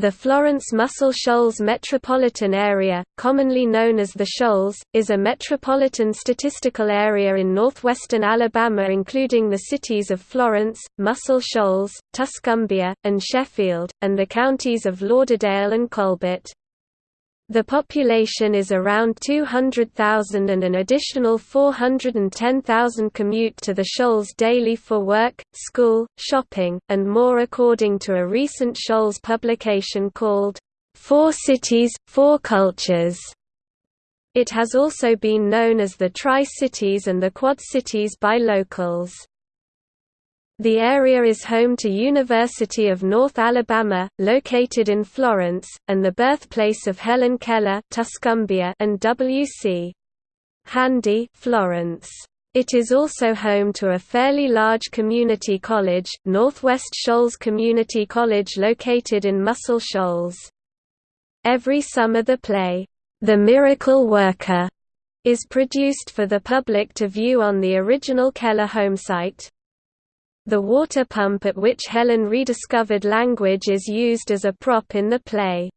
The Florence Muscle Shoals metropolitan area, commonly known as the Shoals, is a metropolitan statistical area in northwestern Alabama including the cities of Florence, Muscle Shoals, Tuscumbia, and Sheffield, and the counties of Lauderdale and Colbert. The population is around 200,000 and an additional 410,000 commute to the Shoals daily for work, school, shopping, and more according to a recent Shoals publication called, Four Cities, Four Cultures. It has also been known as the Tri-Cities and the Quad Cities by locals. The area is home to University of North Alabama, located in Florence, and the birthplace of Helen Keller Tuscumbia and W.C. Handy Florence. It is also home to a fairly large community college, Northwest Shoals Community College located in Muscle Shoals. Every summer the play, The Miracle Worker, is produced for the public to view on the original Keller homesite. The water pump at which Helen rediscovered language is used as a prop in the play.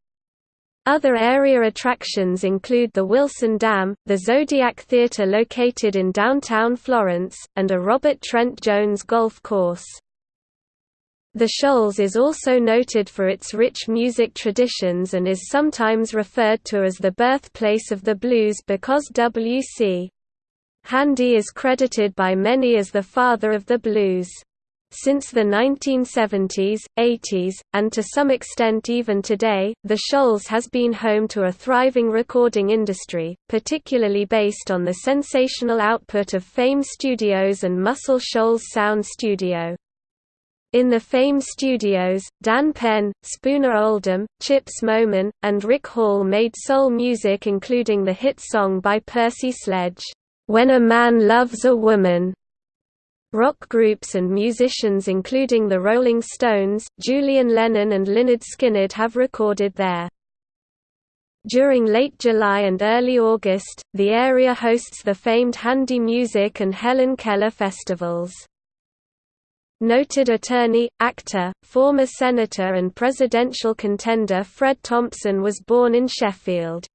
Other area attractions include the Wilson Dam, the Zodiac Theatre located in downtown Florence, and a Robert Trent Jones golf course. The Shoals is also noted for its rich music traditions and is sometimes referred to as the birthplace of the blues because W.C. Handy is credited by many as the father of the blues. Since the 1970s, 80s, and to some extent even today, the Shoals has been home to a thriving recording industry, particularly based on the sensational output of Fame Studios and Muscle Shoals Sound Studio. In the Fame Studios, Dan Penn, Spooner Oldham, Chips Moman, and Rick Hall made soul music including the hit song by Percy Sledge, "'When a Man Loves a Woman' Rock groups and musicians including the Rolling Stones, Julian Lennon and Lynyrd Skynyrd have recorded there. During late July and early August, the area hosts the famed Handy Music and Helen Keller festivals. Noted attorney, actor, former senator and presidential contender Fred Thompson was born in Sheffield.